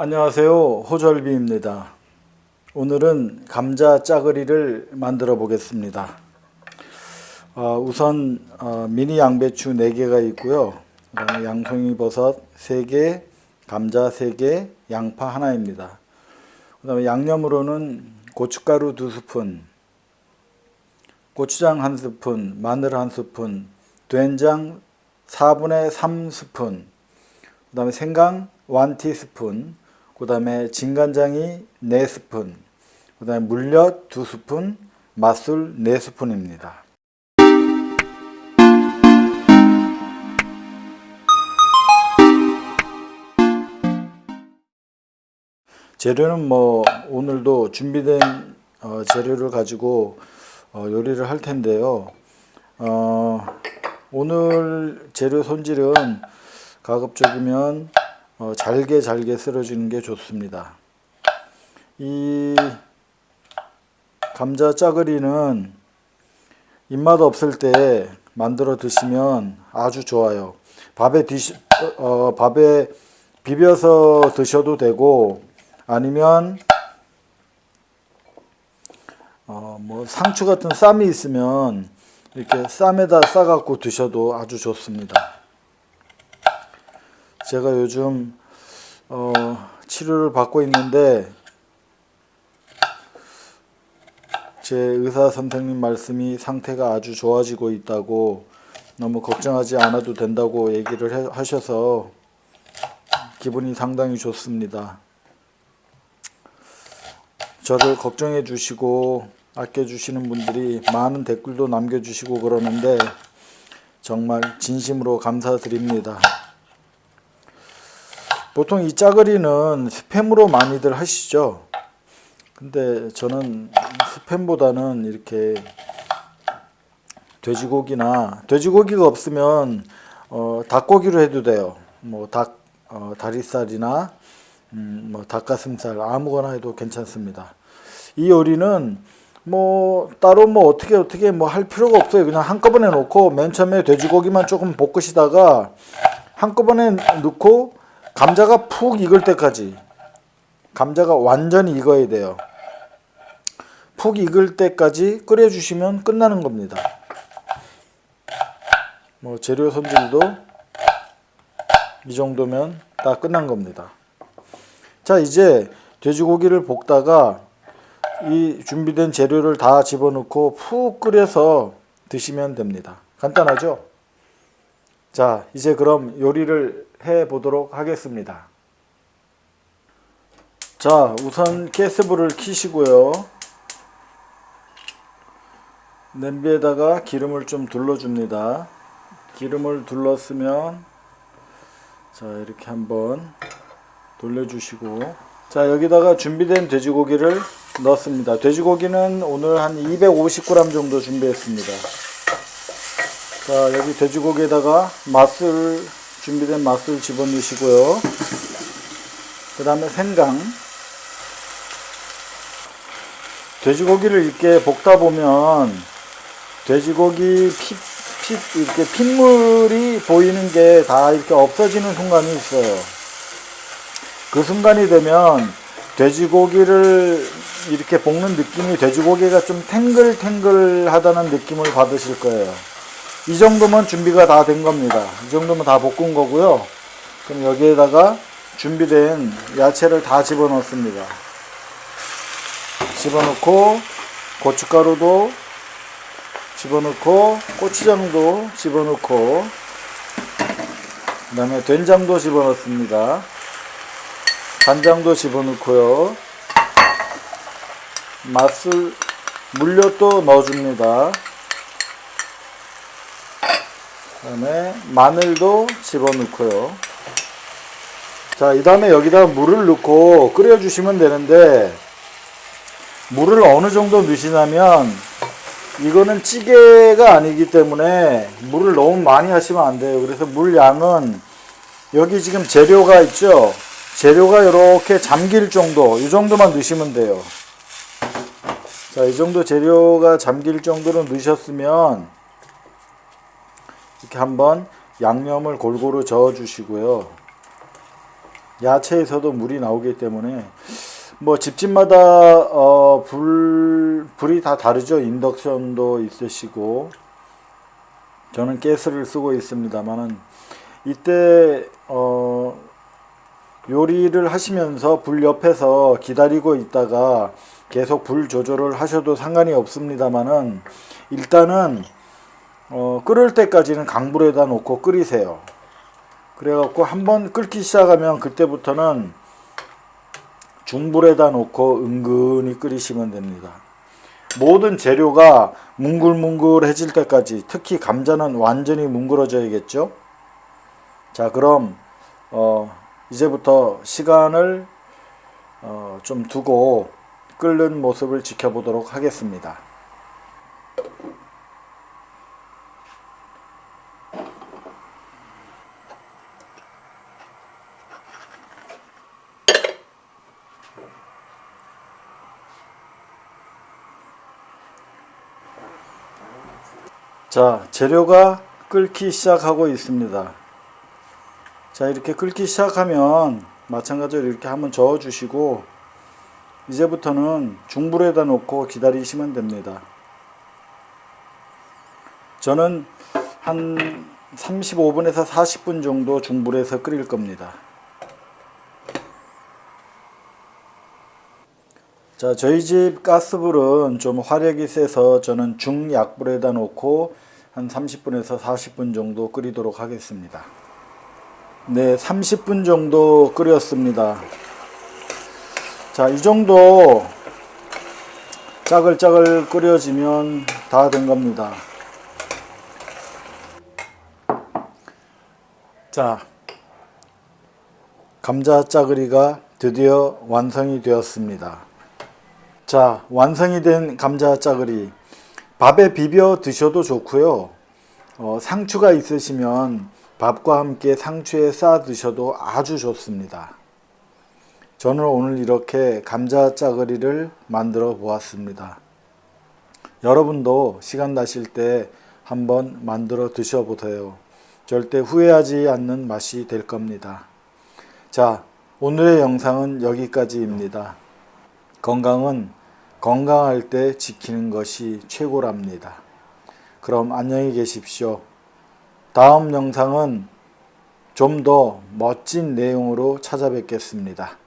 안녕하세요. 호절비입니다. 오늘은 감자 짜글이를 만들어 보겠습니다. 어, 우선 어, 미니 양배추 4개가 있고요. 양송이 버섯 3개 감자 3개 양파 하나입니다. 그 다음에 양념으로는 고춧가루 2스푼 고추장 1스푼 마늘 1스푼 된장 4분의 3스푼 그 다음에 생강 1티스푼 그 다음에 진간장이 4스푼 그 다음에 물엿 2스푼 맛술 4스푼입니다. 재료는 뭐 오늘도 준비된 어, 재료를 가지고 어, 요리를 할 텐데요. 어, 오늘 재료 손질은 가급적이면 어, 잘게 잘게 썰어주는 게 좋습니다. 이 감자 짜글이는 입맛 없을 때 만들어 드시면 아주 좋아요. 밥에 드시, 어, 밥에 비벼서 드셔도 되고 아니면 어, 뭐 상추 같은 쌈이 있으면 이렇게 쌈에다 싸갖고 드셔도 아주 좋습니다. 제가 요즘 어, 치료를 받고 있는데 제 의사 선생님 말씀이 상태가 아주 좋아지고 있다고 너무 걱정하지 않아도 된다고 얘기를 해, 하셔서 기분이 상당히 좋습니다. 저를 걱정해 주시고 아껴 주시는 분들이 많은 댓글도 남겨 주시고 그러는데 정말 진심으로 감사드립니다. 보통 이 짜글이는 스팸으로 많이들 하시죠. 근데 저는 스팸보다는 이렇게 돼지고기나 돼지고기가 없으면 어, 닭고기로 해도 돼요. 뭐닭 어, 다리살이나 음, 뭐 닭가슴살 아무거나 해도 괜찮습니다. 이 요리는 뭐 따로 뭐 어떻게 어떻게 뭐 할 필요가 없어요. 그냥 한꺼번에 놓고 맨 처음에 돼지고기만 조금 볶으시다가 한꺼번에 넣고 감자가 푹 익을 때까지 감자가 완전히 익어야 돼요. 푹 익을 때까지 끓여 주시면 끝나는 겁니다. 뭐 재료 손질도 이 정도면 다 끝난 겁니다. 자 이제 돼지고기를 볶다가 이 준비된 재료를 다 집어넣고 푹 끓여서 드시면 됩니다. 간단하죠? 자 이제 그럼 요리를 해 보도록 하겠습니다. 자 우선 가스불을 켜시고요. 냄비에다가 기름을 좀 둘러 줍니다. 기름을 둘렀으면 자 이렇게 한번 돌려주시고 자 여기다가 준비된 돼지고기를 넣습니다. 돼지고기는 오늘 한 250g 정도 준비했습니다. 자 여기 돼지고기에다가 맛술 준비된 맛술 집어넣으시고요. 그 다음에 생강. 돼지고기를 이렇게 볶다 보면 돼지고기 피, 피, 이렇게 핏물이 보이는 게 다 이렇게 없어지는 순간이 있어요. 그 순간이 되면 돼지고기를 이렇게 볶는 느낌이 돼지고기가 좀 탱글탱글하다는 느낌을 받으실 거예요 이 정도면 준비가 다 된 겁니다. 이 정도면 다 볶은 거고요. 그럼 여기에다가 준비된 야채를 다 집어넣습니다. 집어넣고 고춧가루도 집어넣고 고추장도 집어넣고 그 다음에 된장도 집어넣습니다. 간장도 집어넣고요. 맛술 물엿도 넣어줍니다. 다음에 마늘도 집어넣고요. 자, 이 다음에 여기다 물을 넣고 끓여주시면 되는데 물을 어느 정도 넣으시냐면 이거는 찌개가 아니기 때문에 물을 너무 많이 하시면 안 돼요. 그래서 물 양은 여기 지금 재료가 있죠. 재료가 이렇게 잠길 정도 이 정도만 넣으시면 돼요. 자, 이 정도 재료가 잠길 정도로 넣으셨으면 이렇게 한번 양념을 골고루 저어 주시고요. 야채에서도 물이 나오기 때문에 뭐 집집마다 어, 불 불이 다 다르죠. 인덕션도 있으시고 저는 가스를 쓰고 있습니다만은 이때 어, 요리를 하시면서 불 옆에서 기다리고 있다가 계속 불 조절을 하셔도 상관이 없습니다만은 일단은 어, 끓을 때까지는 강불에다 놓고 끓이세요. 그래갖고 한번 끓기 시작하면 그때부터는 중불에다 놓고 은근히 끓이시면 됩니다. 모든 재료가 뭉글뭉글해질 때까지 특히 감자는 완전히 뭉그러져야겠죠. 자 그럼 어, 이제부터 시간을 어, 좀 두고 끓는 모습을 지켜보도록 하겠습니다. 자 재료가 끓기 시작하고 있습니다. 자 이렇게 끓기 시작하면 마찬가지로 이렇게 한번 저어 주시고 이제부터는 중불에다 놓고 기다리시면 됩니다. 저는 한 35분에서 40분 정도 중불에서 끓일 겁니다 자 저희 집 가스불은 좀 화력이 세서 저는 중약불에다 놓고 한 30분에서 40분 정도 끓이도록 하겠습니다. 네 30분 정도 끓였습니다. 자 이 정도 짜글짜글 끓여지면 다 된 겁니다. 자 감자 짜글이가 드디어 완성이 되었습니다 자 완성이 된 감자 짜글이 밥에 비벼 드셔도 좋고요. 어, 상추가 있으시면 밥과 함께 상추에 싸 드셔도 아주 좋습니다. 저는 오늘 이렇게 감자 짜글이를 만들어 보았습니다. 여러분도 시간 나실 때 한번 만들어 드셔보세요. 절대 후회하지 않는 맛이 될 겁니다. 자 오늘의 영상은 여기까지입니다. 건강은 건강할 때 지키는 것이 최고랍니다. 그럼 안녕히 계십시오. 다음 영상은 좀 더 멋진 내용으로 찾아뵙겠습니다.